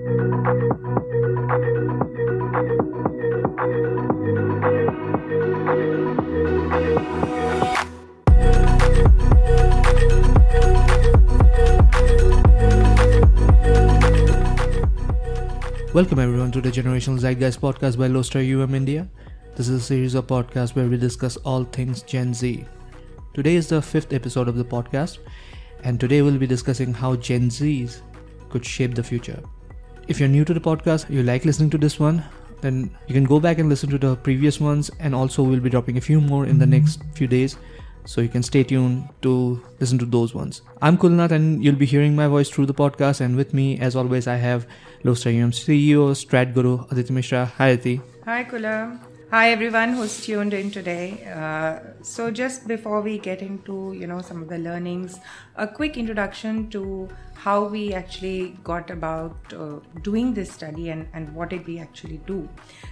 Welcome everyone to the Generational Zeitgeist podcast by Lodestar UM India. This is a series of podcasts where we discuss all things Gen Z. Today is the fifth episode of the podcast, and today we'll be discussing how Gen Zs could shape the future. If you're new to the podcast, you like listening to this one, then you can go back and listen to the previous ones, and also we'll be dropping a few more in the next few days. So you can stay tuned to listen to those ones. I'm Kulnath and you'll be hearing my voice through the podcast. And with me, as always, I have Lodestar UM CEO, Strat Guru, Aditi Mishra. Hi, Aditi. Hi, Kula. Hi, everyone who's tuned in today. Uh, so, just before we get into you know some of the learnings, a quick introduction to how we actually got about uh, doing this study and, and what did we actually do.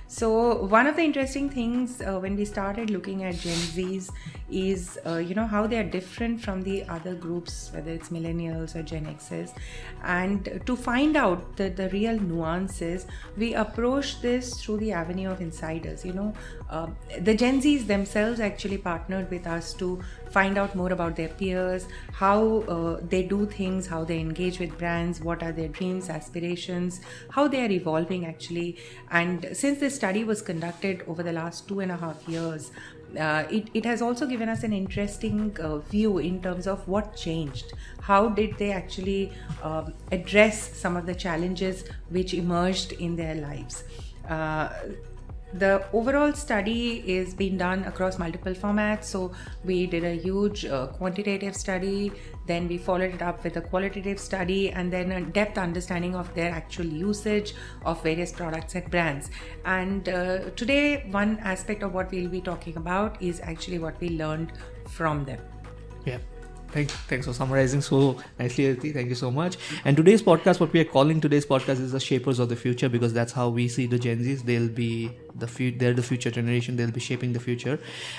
So, one of the interesting things uh, when we started looking at Gen Zs is, uh, you know, how they are different from the other groups, whether it's millennials or Gen Xs. And to find out the, the real nuances, we approached this through the avenue of insiders. You know, uh, the Gen Zs themselves actually partnered with us to find out more about their peers, how uh, they do things, how they engage with brands, what are their dreams, aspirations, how they are evolving actually. And since this study was conducted over the last two and a half years, uh, it, it has also given us an interesting uh, view in terms of what changed. How did they actually um, address some of the challenges which emerged in their lives? Uh, the overall study is being done across multiple formats so we did a huge uh, quantitative study then we followed it up with a qualitative study and then a depth understanding of their actual usage of various products and brands and uh, today one aspect of what we'll be talking about is actually what we learned from them yeah Thanks, thanks for summarizing so nicely, Aditi. Thank you so much. And today's podcast, what we are calling today's podcast is the shapers of the future because that's how we see the Gen Zs. They'll be the they're the future generation. They'll be shaping the future.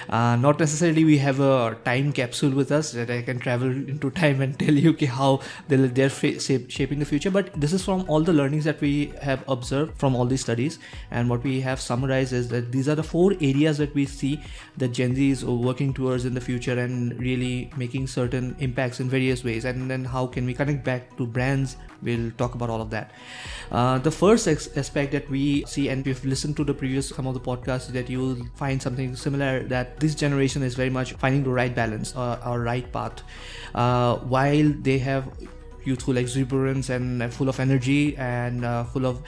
Uh, not necessarily we have a time capsule with us that I can travel into time and tell you okay, how they'll, they're shaping the future. But this is from all the learnings that we have observed from all these studies. And what we have summarized is that these are the four areas that we see that Gen Z is working towards in the future and really making certain impacts in various ways. And then how can we connect back to brands? We'll talk about all of that. Uh, the first aspect that we see, and we've listened to the previous some of the podcasts that you will find something similar that this generation is very much finding the right balance uh, or right path uh, while they have youthful exuberance and full of energy and uh, full of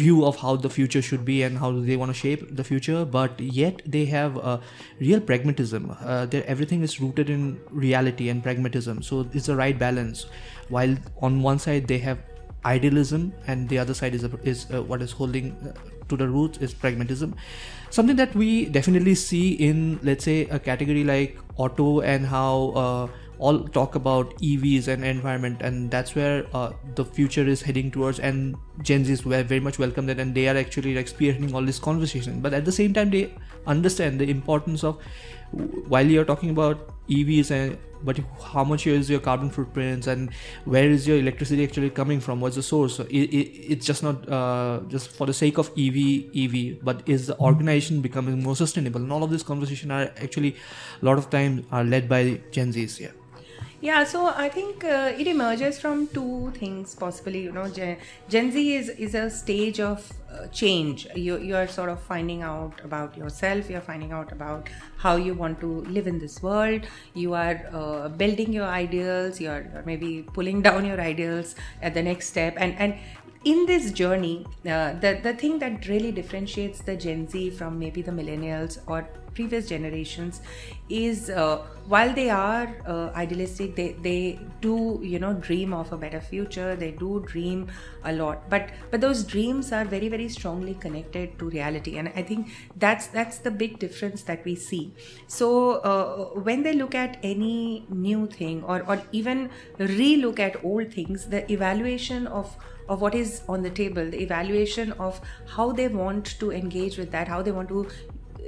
view of how the future should be and how they want to shape the future. But yet they have a real pragmatism. Uh, everything is rooted in reality and pragmatism. So it's the right balance. While on one side they have idealism and the other side is, is uh, what is holding uh, to the roots is pragmatism. Something that we definitely see in let's say a category like auto and how uh, all talk about EVs and environment, and that's where uh, the future is heading towards. And Gen Zs were very much welcome that, and they are actually like spearheading all this conversation. But at the same time, they understand the importance of while you're talking about EVs and but how much is your carbon footprints and where is your electricity actually coming from what's the source so it, it, it's just not uh, just for the sake of ev ev but is the organization becoming more sustainable and all of this conversation are actually a lot of times are led by gen z's yeah yeah, so I think uh, it emerges from two things possibly. You know, Gen, Gen Z is is a stage of uh, change. You you are sort of finding out about yourself. You are finding out about how you want to live in this world. You are uh, building your ideals. You are maybe pulling down your ideals at the next step. And and in this journey, uh, the the thing that really differentiates the Gen Z from maybe the millennials or previous generations is uh, while they are uh, idealistic they, they do you know dream of a better future they do dream a lot. But but those dreams are very very strongly connected to reality. And i think that's that's the big difference that we see. So uh, when they look at any new thing or or even re-look at old things the evaluation of of what is on the table the evaluation of how they want to engage with that how they want to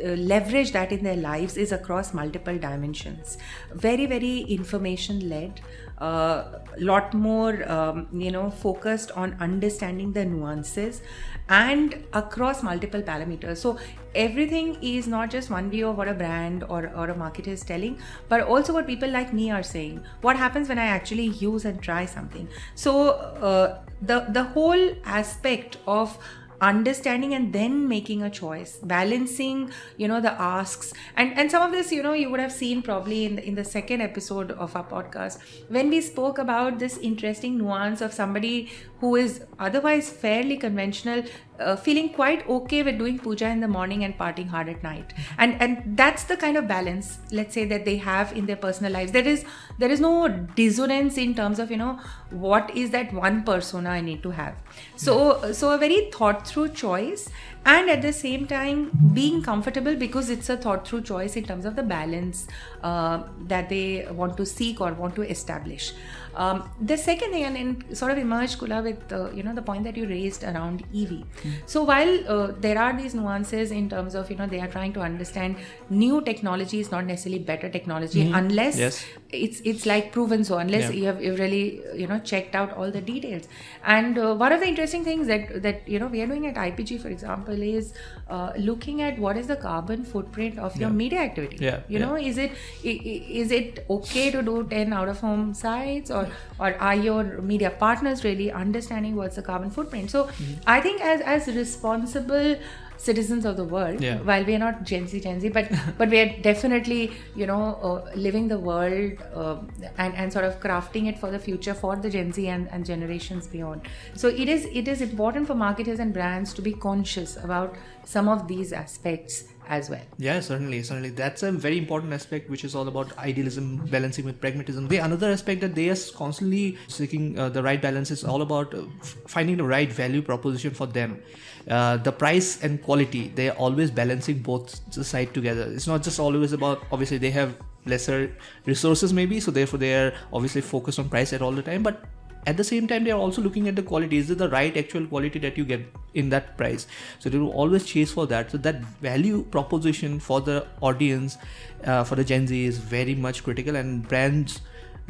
leverage that in their lives is across multiple dimensions. Very very information led a uh, lot more um, you know focused on understanding the nuances and across multiple parameters. So everything is not just one view of what a brand or, or a marketer is telling but also what people like me are saying. What happens when i actually use and try something? So uh, the the whole aspect of understanding and then making a choice balancing you know the asks. And and some of this you know you would have seen probably in the, in the second episode of our podcast. When we spoke about this interesting nuance of somebody who is otherwise fairly conventional uh, feeling quite okay with doing puja in the morning and partying hard at night. And and that's the kind of balance let's say that they have in their personal lives. There is there is no dissonance in terms of you know what is that one persona i need to have. So so a very thought through choice and at the same time being comfortable because it's a thought through choice in terms of the balance uh, that they want to seek or want to establish um, the second thing, and, and, sort of emerged Kula with uh, you know the point that you raised around EV. Mm. So while uh, there are these nuances in terms of you know they are trying to understand new technology is not necessarily better technology mm. unless yes. it's it's like proven so unless yeah. you have you've really you know checked out all the details. And uh, one of the interesting things that that you know we are doing at IPG, for example, is uh, looking at what is the carbon footprint of your media activity. Yeah. You yeah. know, is it is it okay to do ten out of home sites or or are your media partners really understanding what's the carbon footprint so mm-hmm. i think as as responsible citizens of the world yeah. while we are not gen z gen z but but we are definitely you know uh, living the world uh, and and sort of crafting it for the future for the gen z and, and generations beyond so it is it is important for marketers and brands to be conscious about some of these aspects as well. Yeah, certainly, certainly. That's a very important aspect, which is all about idealism balancing with pragmatism. The another aspect that they are constantly seeking uh, the right balance is all about uh, finding the right value proposition for them. Uh, the price and quality, they are always balancing both the side together. It's not just always about obviously they have lesser resources maybe, so therefore they are obviously focused on price at all the time, but at the same time they are also looking at the quality. Is it the right actual quality that you get in that price? So they will always chase for that. So that value proposition for the audience uh, for the gen z is very much critical and brands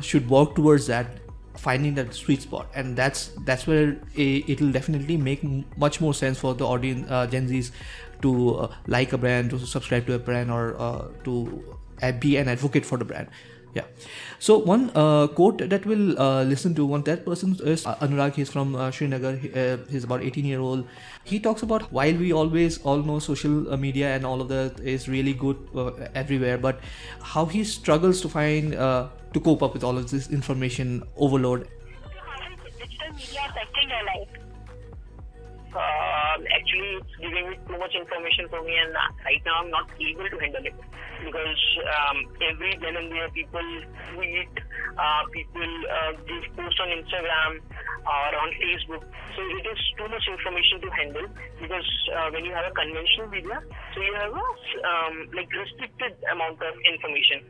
should work towards that finding that sweet spot. And that's that's where it will definitely make much more sense for the audience uh, gen z's to uh, like a brand to subscribe to a brand or uh, to be an advocate for the brand yeah. So one uh, quote that we'll uh, listen to, one that person is uh, Anurag. He's from uh, Srinagar. He, uh, he's about 18 year old. He talks about while we always all know social uh, media and all of that is really good everywhere, but how he struggles to find to cope up with all of this information overload. Digital media affecting life. Uh, actually, it's giving me too much information for me, and right now I'm not able to handle it because um, every then and there people tweet, uh, people uh, give posts on Instagram or on Facebook. So it is too much information to handle because uh, when you have a conventional media, so you have a um, like restricted amount of information.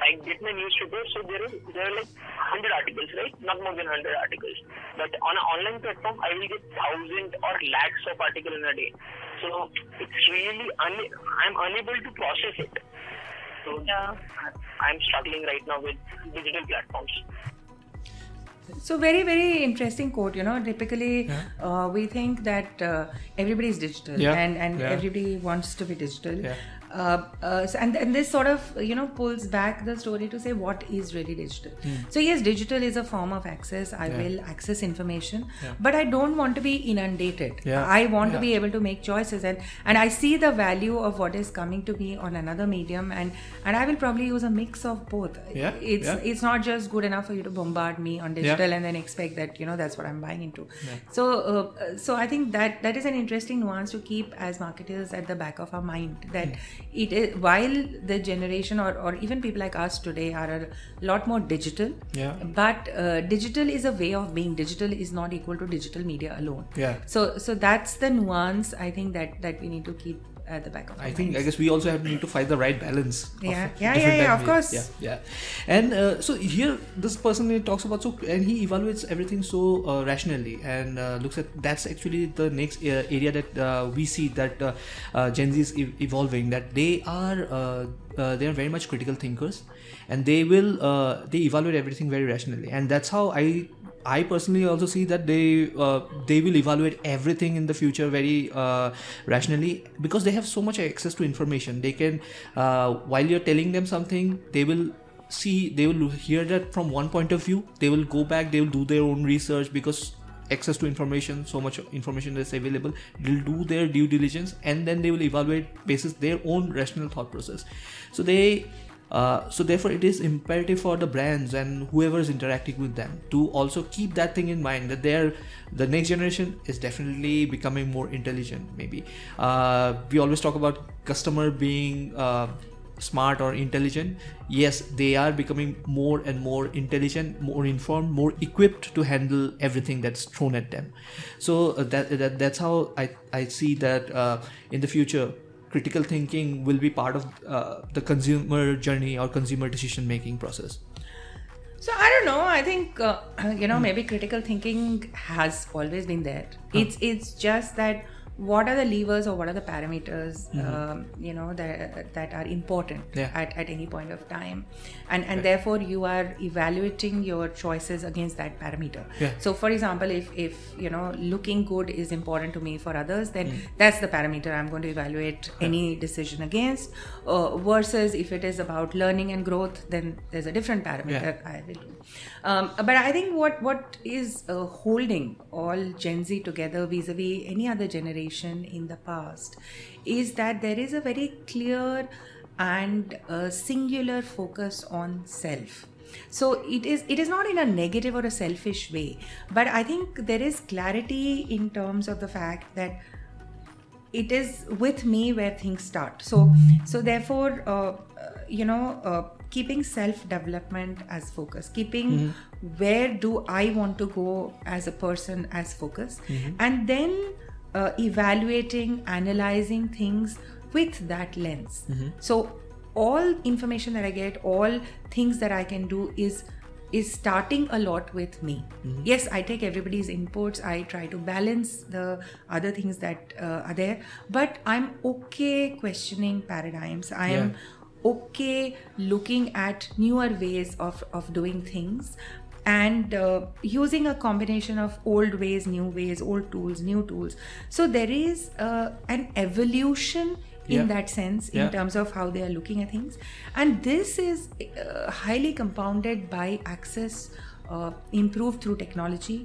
I get my newspaper, so there is there are like hundred articles, right? Not more than hundred articles. But on an online platform, I will get thousand or lakhs of articles in a day. So it's really un- I'm unable to process it. So yeah. I'm struggling right now with digital platforms. So very very interesting quote. You know, typically yeah. uh, we think that uh, everybody is digital yeah. and and yeah. everybody wants to be digital. Uh, uh, and, and this sort of you know pulls back the story to say what is really digital mm. so yes digital is a form of access i yeah. will access information yeah. but i don't want to be inundated yeah. i want to be able to make choices and and i see the value of what is coming to me on another medium and and i will probably use a mix of both yeah. it's it's not just good enough for you to bombard me on digital and then expect that you know that's what i'm buying into so uh, so i think that that is an interesting nuance to keep as marketers at the back of our mind that it is while the generation or, or even people like us today are a lot more digital yeah. but uh, digital is a way of being. Digital is not equal to digital media alone. Yeah. So so that's the nuance i think that that we need to keep at the back of. I think I guess we also have need to find the right balance. Yeah. different Yeah, yeah, yeah, of course. Yeah, yeah. And uh, so here, this person he talks about so, and he evaluates everything so uh, rationally and uh, looks at that's actually the next uh, area that uh, we see that uh, uh, Gen Z is e- evolving. That they are uh, uh, they are very much critical thinkers, and they will uh, they evaluate everything very rationally, and that's how I I personally also see that they uh, they will evaluate everything in the future very uh, rationally because they have so much access to information. They can uh, while you're telling them something, they will see they will hear that from one point of view. They will go back. They will do their own research because access to information so much information is available they'll do their due diligence and then they will evaluate basis their own rational thought process so they uh, so therefore it is imperative for the brands and whoever is interacting with them to also keep that thing in mind that they're the next generation is definitely becoming more intelligent maybe. Uh, we always talk about customer being uh, smart or intelligent. Yes they are becoming more and more intelligent more informed more equipped to handle everything that's thrown at them. So uh, that, that that's how i i see that uh, in the future critical thinking will be part of uh, the consumer journey or consumer decision making process So I don't know. I think uh, you know maybe critical thinking has always been there. It's it's just that what are the levers or what are the parameters um, you know that that are important Yeah. at, at any point of time? And and therefore you are evaluating your choices against that parameter. Yeah. so for example if if you know looking good is important to me for others then that's the parameter i'm going to evaluate any decision against. Uh, versus if it is about learning and growth then there's a different parameter i will do. Um, but i think what what is uh, holding all gen z together vis-a-vis any other generation in the past is that there is a very clear and uh, singular focus on self. So it is it is not in a negative or a selfish way but i think there is clarity in terms of the fact that it is with me where things start. So so therefore uh, uh, you know uh, keeping self development as focus keeping where do i want to go as a person as focus and then uh, evaluating analyzing things with that lens. So all information that i get all things that i can do is is starting a lot with me. Yes i take everybody's inputs i try to balance the other things that uh, are there but i'm okay questioning paradigms. I am okay looking at newer ways of of doing things and uh, using a combination of old ways new ways old tools new tools so there is uh, an evolution in Yeah. that sense in Yeah. terms of how they are looking at things and this is uh, highly compounded by access uh, improved through technology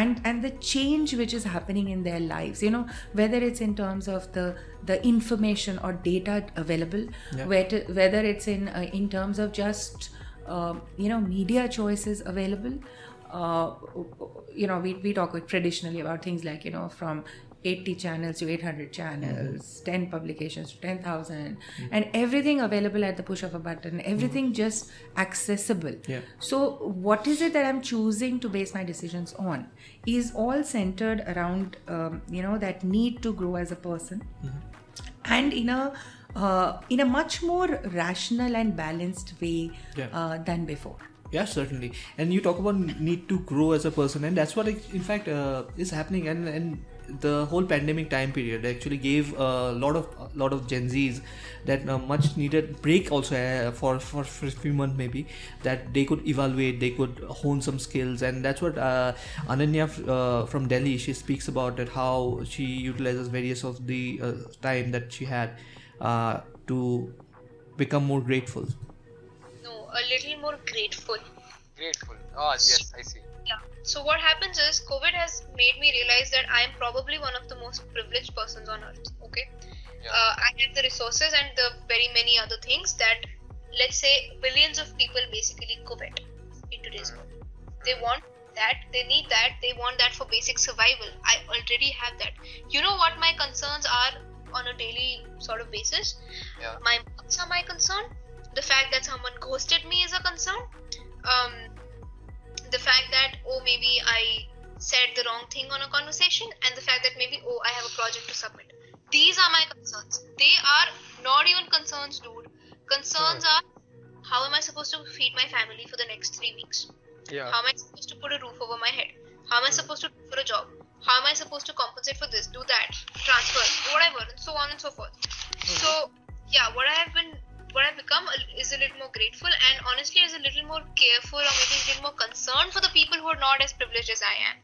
and and the change which is happening in their lives you know whether it's in terms of the the information or data available Yeah. whether whether it's in uh, in terms of just um, you know media choices available. Uh, you know we, we talk traditionally about things like you know from 80 channels to 800 channels 10 publications to 10000 and everything available at the push of a button everything just accessible. Yeah. so what is it that i'm choosing to base my decisions on is all centered around um, you know that need to grow as a person and in a uh, in a much more rational and balanced way Yeah. uh, than before. Yeah certainly. And you talk about need to grow as a person and that's what in fact uh, is happening. And and the whole pandemic time period actually gave a lot of a lot of gen z's that uh, much needed break also uh, for, for for a few months maybe that they could evaluate they could hone some skills. And that's what uh, ananya uh, from delhi she speaks about that how she utilizes various of the uh, time that she had uh, to become more grateful No, a little more grateful. Grateful. Oh, yes, I see. Yeah. So what happens is COVID has made me realize that I am probably one of the most privileged persons on earth. Okay. Yeah. Uh, I have the resources and the very many other things that, let's say, billions of people basically covet in today's world. They want that, they need that, they want that for basic survival. I already have that. You know what my concerns are on a daily sort of basis? Yeah. My marks are my concern. The fact that someone ghosted me is a concern. Um, the fact that oh maybe I said the wrong thing on a conversation, and the fact that maybe oh I have a project to submit. these are my concerns. They are not even concerns, dude. Concerns are how am I supposed to feed my family for the next three weeks? Yeah. How am I supposed to put a roof over my head? How am I supposed to look for a job? How am I supposed to compensate for this, do that, transfer, whatever, and so on and so forth. So, yeah, what I have been, what I've become is a little more grateful and honestly is a little more careful or maybe a little more concerned for the people who are not as privileged as I am.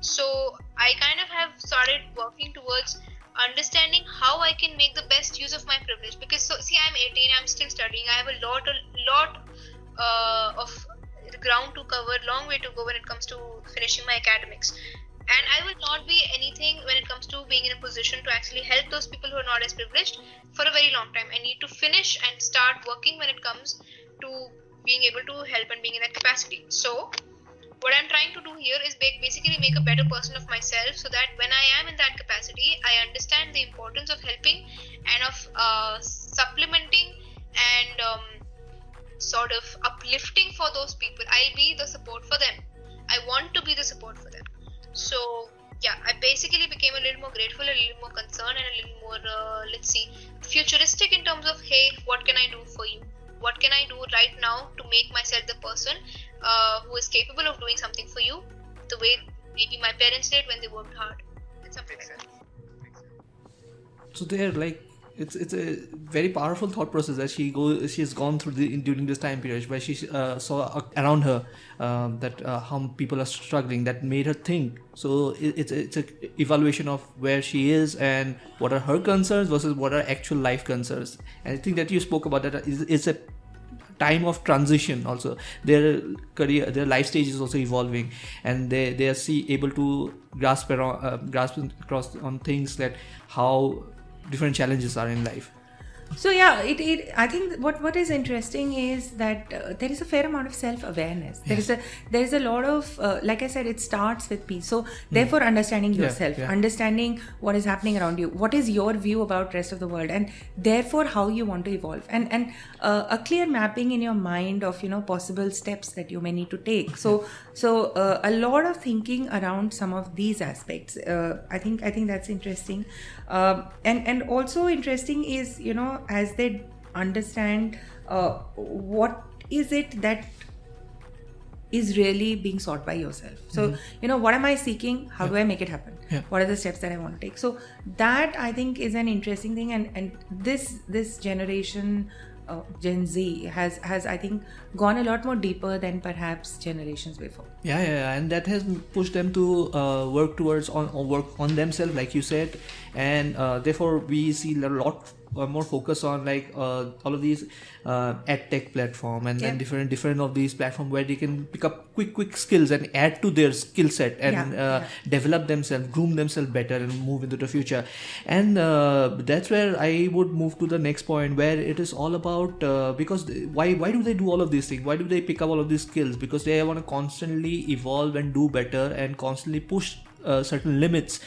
So, I kind of have started working towards understanding how I can make the best use of my privilege because so see I'm 18 I'm still studying I have a lot a lot uh, of ground to cover long way to go when it comes to finishing my academics and I will not be anything when it comes to being in a position to actually help those people who are not as privileged for a very long time I need to finish and start working when it comes to being able to help and being in that capacity so what I'm trying to do here is basically make a better person of myself so that when I am in that capacity, I understand the importance of helping and of uh, supplementing and um, sort of uplifting for those people. I'll be the support for them. I want to be the support for them. So, yeah, I basically became a little more grateful, a little more concerned, and a little more, uh, let's see, futuristic in terms of, hey, what can I do for you? What can I do right now to make myself the person uh, who is capable of doing something for you the way maybe my parents did when they worked hard and something like that. so they're like it's it's a very powerful thought process that she go she has gone through the, during this time period where she uh, saw uh, around her um, that uh, how people are struggling that made her think. So it, it's it's a evaluation of where she is and what are her concerns versus what are actual life concerns. And I think that you spoke about that is it's a time of transition also. Their career their life stage is also evolving and they they are see able to grasp around uh, grasp across on things that how different challenges are in life So yeah, it, it I think what what is interesting is that uh, there is a fair amount of self awareness. There is a there is a lot of uh, like I said, it starts with peace. So therefore, understanding Hmm. Yeah, yourself, yeah. understanding what is happening around you, what is your view about rest of the world, and therefore how you want to evolve, and and uh, a clear mapping in your mind of you know possible steps that you may need to take. So so uh, a lot of thinking around some of these aspects. Uh, I think I think that's interesting, um, and and also interesting is you know as they understand uh, what is it that is really being sought by yourself. So you know what am i seeking? How do i make it happen? Yeah. what are the steps that i want to take? So that i think is an interesting thing and and this this generation uh, gen z has has i think gone a lot more deeper than perhaps generations before. Yeah yeah, and that has pushed them to uh, work towards on, on work on themselves like you said. And uh, therefore we see a lot uh, more focus on like uh, all of these uh, ed tech platform and then Yeah. different different of these platform where they can pick up quick quick skills and add to their skill set and Yeah, uh, develop themselves groom themselves better and move into the future. And uh, that's where i would move to the next point where it is all about uh, because th- why why do they do all of these things? Why do they pick up all of these skills? Because they want to constantly evolve and do better and constantly push uh, certain limits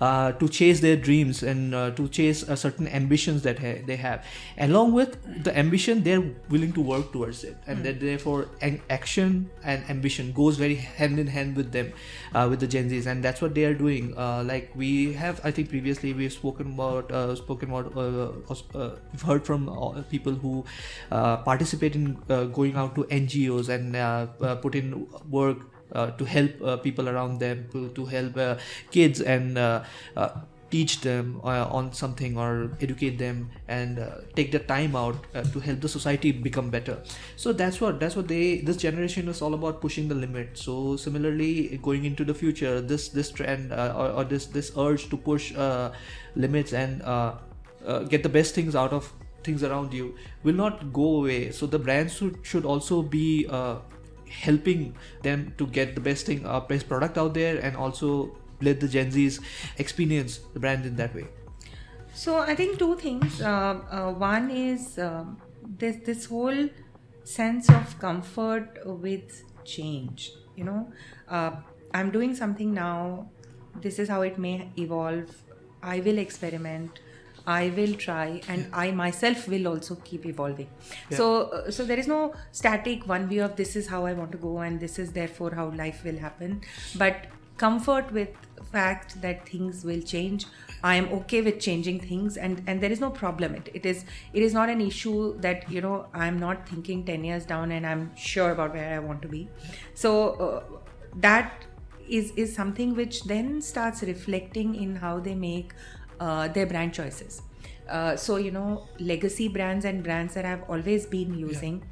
uh, to chase their dreams and uh, to chase uh, certain ambitions that ha- they have. Along with the ambition they're willing to work towards it. And that therefore an- action and ambition goes very hand in hand with them uh, with the gen z's. And that's what they are doing. Uh, like we have i think previously we've spoken about uh, spoken about we've heard from people who uh, participate in uh, going out to ngos and uh, uh, put in work to help uh, people around them to, to help uh, kids and uh, uh, teach them uh, on something or educate them and uh, take the time out uh, to help the society become better. So that's what that's what they this generation is all about pushing the limit. So similarly going into the future this this trend uh, or, or this this urge to push uh, limits and uh, uh, get the best things out of things around you will not go away. So the brands should, should also be uh, helping them to get the best thing uh, best product out there and also let the gen z's experience the brand in that way So I think two things. Uh, uh, one is um, this this whole sense of comfort with change. You know, uh, I'm doing something now. This is how it may evolve. I will experiment. I will try, and I myself will also keep evolving. So, uh, so there is no static one view of this is how I want to go, and this is therefore how life will happen. But comfort with fact that things will change. I am okay with changing things and and there is no problem. It, it is it is not an issue that you know i'm not thinking 10 years down and i'm sure about where i want to be. So uh, that is is something which then starts reflecting in how they make uh, their brand choices uh, so you know legacy brands and brands that i've always been using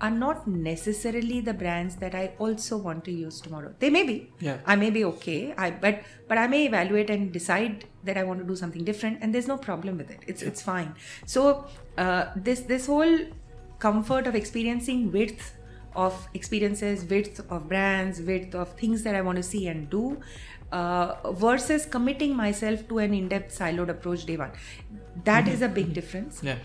are not necessarily the brands that I also want to use tomorrow. They may be. Yeah. I may be okay. I but but I may evaluate and decide that I want to do something different, and there's no problem with it. It's it's fine. So uh, this this whole comfort of experiencing width of experiences, width of brands, width of things that I want to see and do. Uh, versus committing myself to an in-depth siloed approach day one. That is a big difference. Yeah.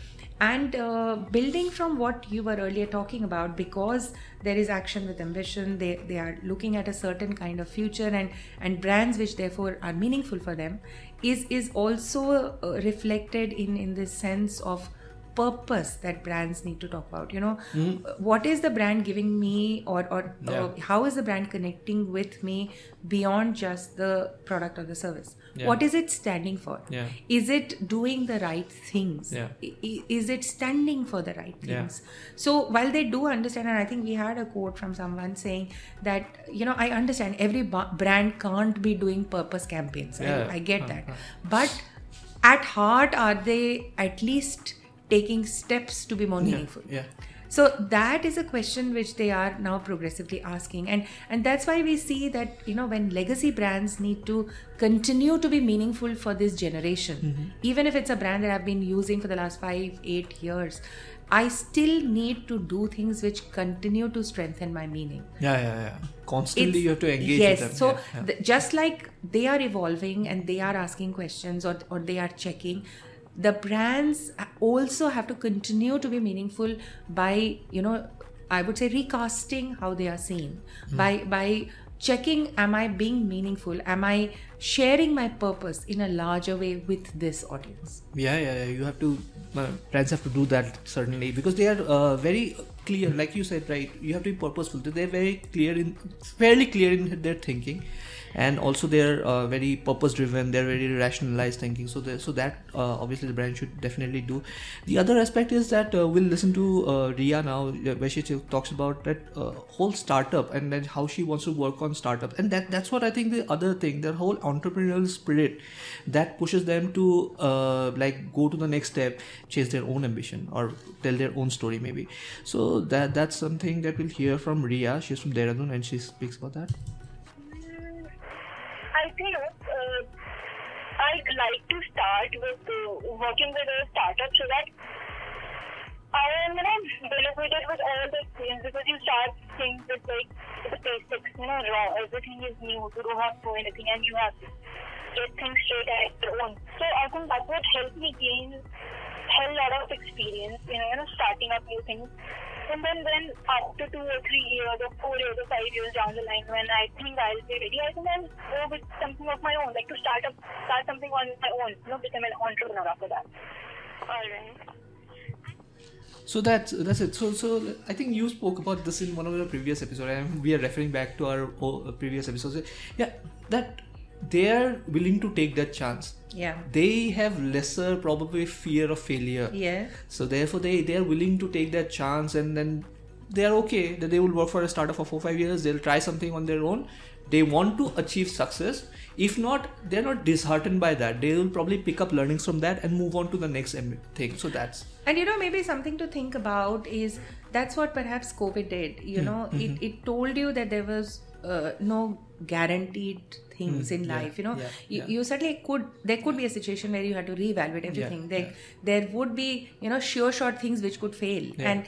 and uh, building from what you were earlier talking about because there is action with ambition they, they are looking at a certain kind of future and and brands which therefore are meaningful for them is is also uh, reflected in in this sense of purpose that brands need to talk about you know? What is the brand giving me or or Yeah. uh, how is the brand connecting with me beyond just the product or the service? Yeah. what is it standing for? Yeah. is it doing the right things? Yeah. I- i- is it standing for the right things? So while they do understand and i think we had a quote from someone saying that you know i understand every ba- brand can't be doing purpose campaigns. I, I get Uh, that. But at heart are they at least taking steps to be more meaningful Yeah. so that is a question which they are now progressively asking and and that's why we see that you know when legacy brands need to continue to be meaningful for this generation mm-hmm. even if it's a brand that i've been using for the last 5 8 years i still need to do things which continue to strengthen my meaning Yeah, yeah, yeah. Constantly it's- you have to engage yes with them. so Yeah, yeah. th- just like they are evolving and they are asking questions or, or they are checking the brands also have to continue to be meaningful by you know i would say recasting how they are seen. Hmm. by by checking am i being meaningful? Am i sharing my purpose in a larger way with this audience? Yeah yeah, yeah. you have to uh, brands have to do that certainly because they are uh, very clear like you said right? You have to be purposeful. They're very clear in fairly clear in their thinking and also they're uh, very purpose driven they're very rationalized thinking. So so that uh, obviously the brand should definitely do. The other aspect is that uh, we'll listen to uh, Ria now where she talks about that uh, whole startup and then how she wants to work on startup. And that that's what I think the other thing the whole entrepreneurial spirit that pushes them to uh, like go to the next step chase their own ambition or tell their own story maybe. So that that's something that we'll hear from Ria. She's from Dehradun and she speaks about that I think uh, I'd like to start with uh, working with a startup so that I am, you know, benefited with all the experience because you start things with like the basics, you know, raw. Everything is new. You don't have to know anything, and you have to get things straight at your own. So I think that would help me gain hell lot of experience, you know, you know, starting up new things. And then when after two or three years or four years or five years down the line when I think I'll be ready, I think I'll go with something of my own, like to start up start something on my own, you know, become an entrepreneur after that. Alright. So that's that's it. So so I think you spoke about this in one of the previous episodes, and we are referring back to our uh, previous episodes. Yeah, that they are willing to take that chance. yeah They have lesser probably fear of failure. yeah So therefore, they they are willing to take that chance, and then they are okay that they will work for a startup for four five years. They'll try something on their own. They want to achieve success. If not, they're not disheartened by that. They will probably pick up learnings from that and move on to the next thing. So that's And you know, maybe something to think about is that's what perhaps COVID did. You hmm. know, mm-hmm. it, it told you that there was uh, no guaranteed things in yeah, life. You know, yeah, you, yeah. you certainly could, there could be a situation where you had to reevaluate everything. there, there would be, you know, sure short things which could fail. And.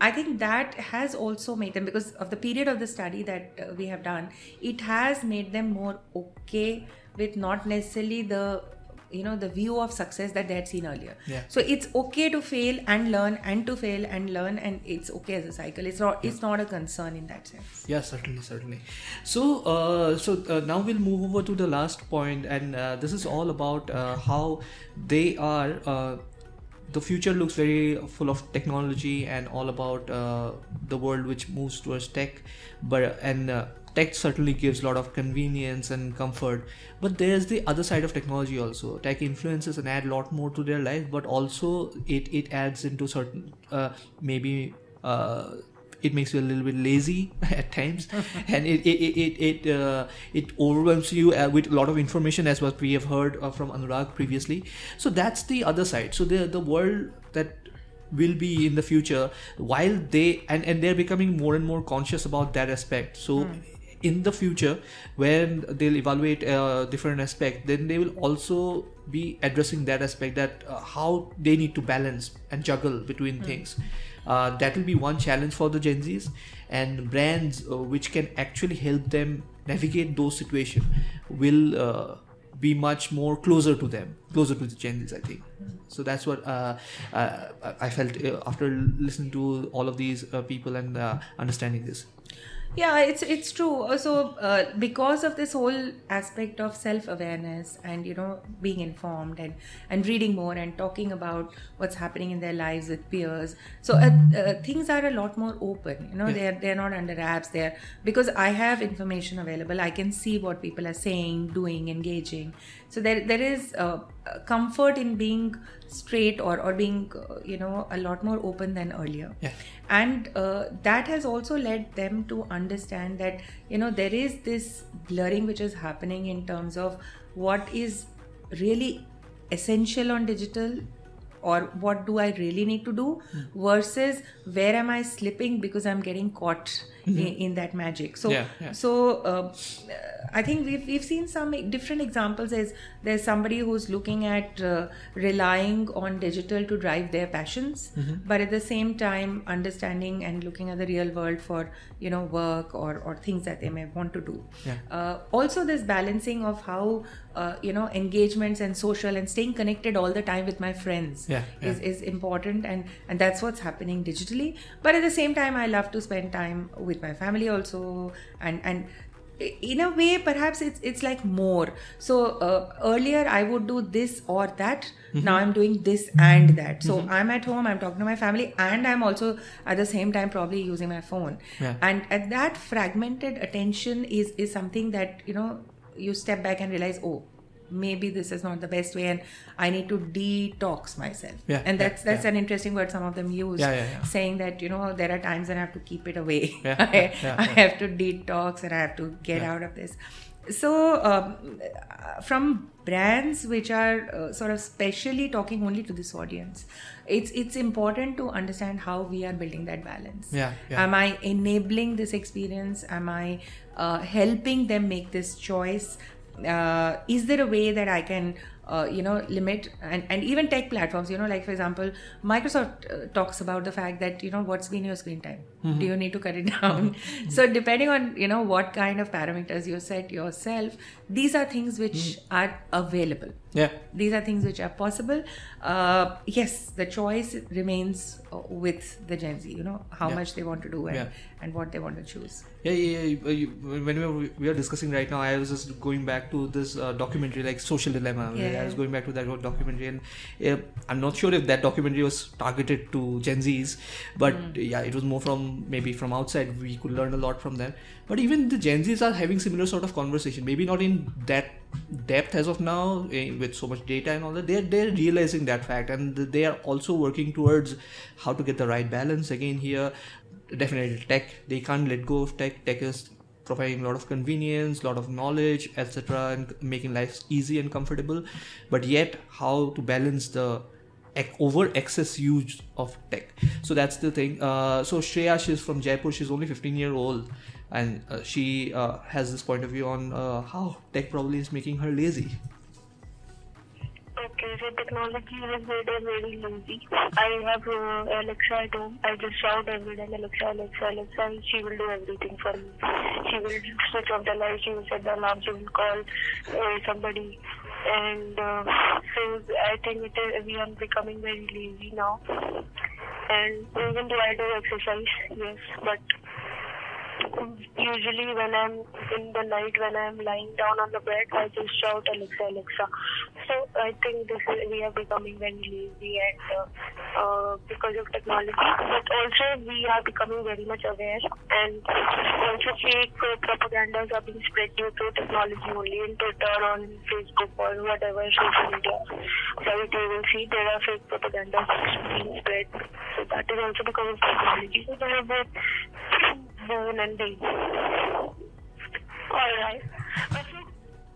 I think that has also made them, because of the period of the study that uh, we have done, it has made them more okay with not necessarily the you know the view of success that they had seen earlier Yeah. so it's okay to fail and learn and to fail and learn and it's okay as a cycle it's not it's not a concern in that sense Yeah, certainly, certainly. So, uh, so uh, now we'll move over to the last point, and uh, this is all about uh, how they are. Uh, the future looks very full of technology and all about uh, the world which moves towards tech, but and uh, tech certainly gives a lot of convenience and comfort but there's the other side of technology also. Tech influences and add a lot more to their life but also it it adds into certain uh, maybe uh, it makes you a little bit lazy at times and it it it it, uh, it overwhelms you uh, with a lot of information as what we have heard uh, from Anurag previously. So that's the other side. So the the world that will be in the future while they and, and they're becoming more and more conscious about that aspect. So in the future when they'll evaluate a different aspect then they will also be addressing that aspect that uh, how they need to balance and juggle between things uh, that will be one challenge for the gen z's and brands uh, which can actually help them navigate those situations will uh, be much more closer to them, closer to the Gen Zs, I think. So that's what uh, uh, I felt uh, after listening to all of these uh, people and uh, understanding this. Yeah, it's it's true. So uh, because of this whole aspect of self awareness and you know being informed and and reading more and talking about what's happening in their lives with peers, so uh, uh, things are a lot more open. You know, they're they're not under wraps. They're because I have information available. I can see what people are saying, doing, engaging. So there there is uh, comfort in being straight or or being uh, you know a lot more open than earlier Yeah. and uh, that has also led them to understand that you know there is this blurring which is happening in terms of what is really essential on digital or what do i really need to do versus where am i slipping because i'm getting caught in, in that magic so Yeah, yeah. so uh, i think we've, we've seen some different examples as there's somebody who's looking at uh, relying on digital to drive their passions Mm-hmm. but at the same time understanding and looking at the real world for you know work or, or things that they may want to do Yeah. uh, also this balancing of how uh, you know engagements and social and staying connected all the time with my friends Yeah, yeah. is, is important and and that's what's happening digitally. But at the same time i love to spend time with my family also and and in a way perhaps it's it's like more. So uh, earlier i would do this or that. Mm-hmm. now i'm doing this and that. So i'm at home i'm talking to my family and i'm also at the same time probably using my phone. Yeah. and at that fragmented attention is is something that you know you step back and realize oh maybe this is not the best way and i need to detox myself. Yeah, and yeah, that's that's yeah. an interesting word some of them use Yeah, saying that you know there are times when i have to keep it away. Yeah, I, I have to detox and i have to get out of this. So um, from brands which are uh, sort of specially talking only to this audience it's it's important to understand how we are building that balance. Yeah, yeah. am i enabling this experience? Am i uh, helping them make this choice uh, is there a way that i can uh, you know limit and, and even tech platforms you know like for example microsoft uh, talks about the fact that you know what's been your screen time do you need to cut it down so depending on you know what kind of parameters you set yourself these are things which are available Yeah. these are things which are possible uh, yes the choice remains uh, with the gen z you know how Yeah. much they want to do and, Yeah. And what they want to choose Yeah, yeah, yeah. you- When we were, we are discussing right now, I was just going back to this uh, documentary, like Social Dilemma. Yeah. I was going back to that documentary, and uh, I'm not sure if that documentary was targeted to Gen Zs, but yeah, it was more from maybe from outside. We could learn a lot from them. But even the Gen Zs are having similar sort of conversation. Maybe not in that depth as of now, eh, with so much data and all that. They're they're realizing that fact, and they are also working towards how to get the right balance. Again, here definitely tech. They can't let go of tech. Tech is providing a lot of convenience a lot of knowledge etc and making life easy and comfortable. But yet how to balance the over excess use of tech. So that's the thing. Uh, so shreya she's from jaipur. She's only 15 year old. And uh, she uh, has this point of view on uh, how tech probably is making her lazy Okay, technology has made very lazy. I have uh, Alexa at home. I just shout every day, Alexa, Alexa, Alexa, and she will do everything for me. She will switch off the light, she will set the alarm, she will call uh, somebody. And uh, so I think it is, we are becoming very lazy now. And even though I do exercise, yes, but usually when I'm in the night when I'm lying down on the bed, I just shout Alexa, Alexa. So I think this is, we are becoming very lazy and uh, uh, because of technology, but also we are becoming very much aware and also fake uh, propagandas are being spread due to technology only in Twitter, on Facebook or whatever social media site you will see there are fake propagandas being spread. So that is also because of technology. So they are both boon and bane. Alright.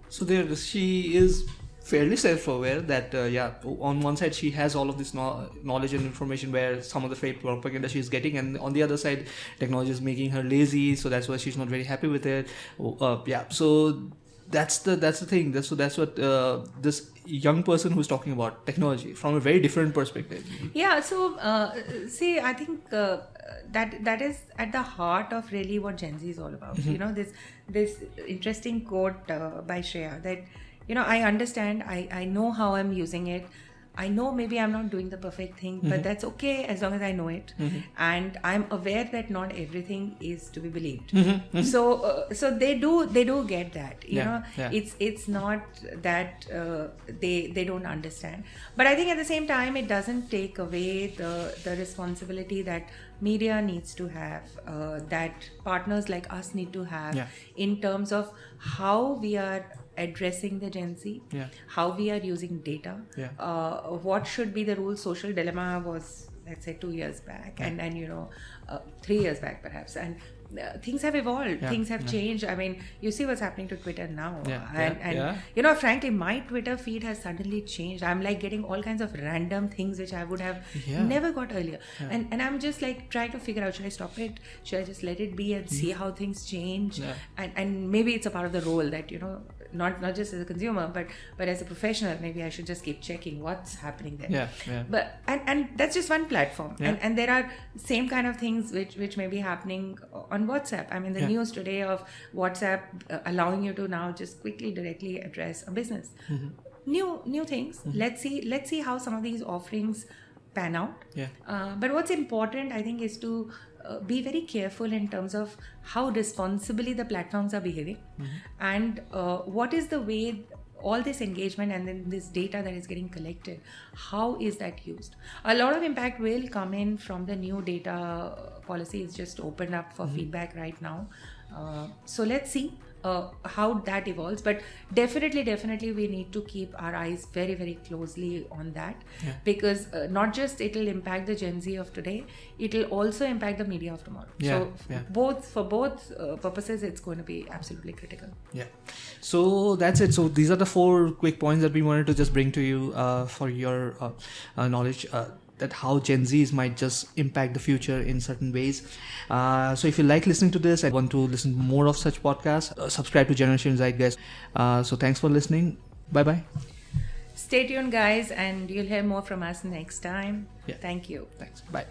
So there, she is fairly self-aware that uh, yeah, on one side she has all of this no- knowledge and information where some of the fake propaganda she's getting, and on the other side, technology is making her lazy, so that's why she's not very happy with it. Uh, yeah, so that's the that's the thing. That's so that's what uh, this young person who's talking about technology from a very different perspective. Yeah. So uh, see, I think uh, that that is at the heart of really what Gen Z is all about. You know, this this interesting quote uh, by Shreya that you know I understand, I I know how I'm using it. I know maybe I'm not doing the perfect thing, but that's okay as long as I know it, and I'm aware that not everything is to be believed. So, uh, so they do they do get that. You Yeah, know, yeah. it's it's not that uh, they they don't understand but i think at the same time it doesn't take away the the responsibility that media needs to have uh, that partners like us need to have Yeah. in terms of how we are addressing the gen z Yeah. how we are using data Yeah. uh, what should be the rule social dilemma was let's say two years back and and you know uh, three years back perhaps and uh, things have evolved. Yeah, things have changed. I mean you see what's happening to twitter now. Yeah, and, yeah, and yeah. you know frankly my twitter feed has suddenly changed. I'm like getting all kinds of random things which i would have Yeah. never got earlier. And and i'm just like trying to figure out should i stop it? Should i just let it be and see how things change? Mm-hmm. Yeah. and and maybe it's a part of the role that you know not not just as a consumer but but as a professional maybe i should just keep checking what's happening there Yeah, yeah. but and and that's just one platform Yeah. and and there are same kind of things which which may be happening on whatsapp i mean the Yeah. news today of whatsapp uh, allowing you to now just quickly directly address a business Mm-hmm. new new things let's see let's see how some of these offerings pan out Yeah. uh, but what's important i think is to uh, be very careful in terms of how responsibly the platforms are behaving. And uh, what is the way all this engagement and then this data that is getting collected how is that used? A lot of impact will come in from the new data policy. Is just opened up for feedback right now. Uh, so let's see uh, how that evolves but definitely definitely we need to keep our eyes very very closely on that Yeah. because uh, not just it will impact the gen z of today it will also impact the media of tomorrow Yeah, so yeah. both for both uh, purposes it's going to be absolutely critical Yeah. So that's it. So these are the four quick points that we wanted to just bring to you uh, for your uh, uh, knowledge. That how Gen Zs might just impact the future in certain ways. Uh, so if you like listening to this and want to listen more of such podcasts, uh, subscribe to Generation Zeitgeist. Uh, so thanks for listening. Bye bye. stay tuned guys and you'll hear more from us next time Yeah. thank you Thanks. Bye.